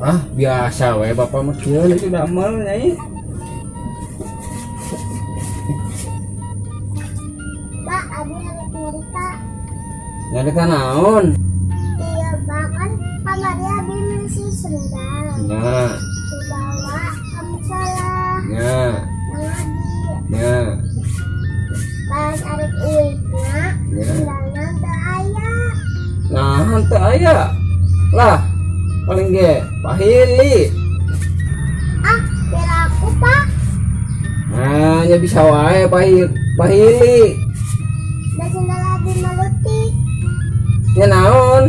ah biasa we bapak mah kieu itu damel nyai Pak, abi harus nyerita. nyarita naon Iya, Pak, kan kamarnya abi misi sendal. nya Dibawa kamu salah. nya Yang nya Pas arek uikna, Ya. sendalnya teu aya. nah henteu aya lah paling ge pahili Ah, kira aku, Pak. nah nya bisa wae pahil pahili Da sendal abi malutik. nya naon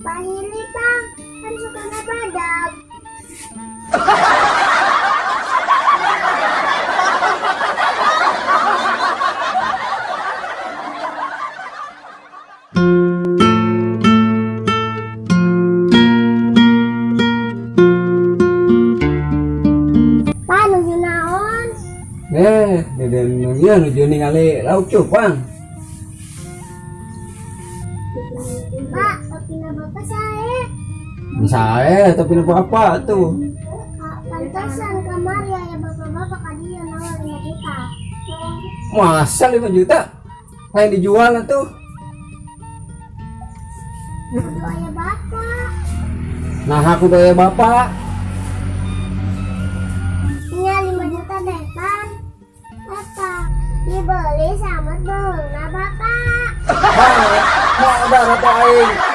Pahili, Pak. Kan suka badab. eh deden ieu nuju ningali lauk cupang Pak, tapi na bapak saya. saya tapi apa tuh Kak, pantasan kamar ya ya bapak-bapak kadi yang nawar 5 juta. masa 5 juta kayak dijual tuh Itu ayah bapak. nah aku daya bapak Dibeli sama bang nah bapak. Mau apa aing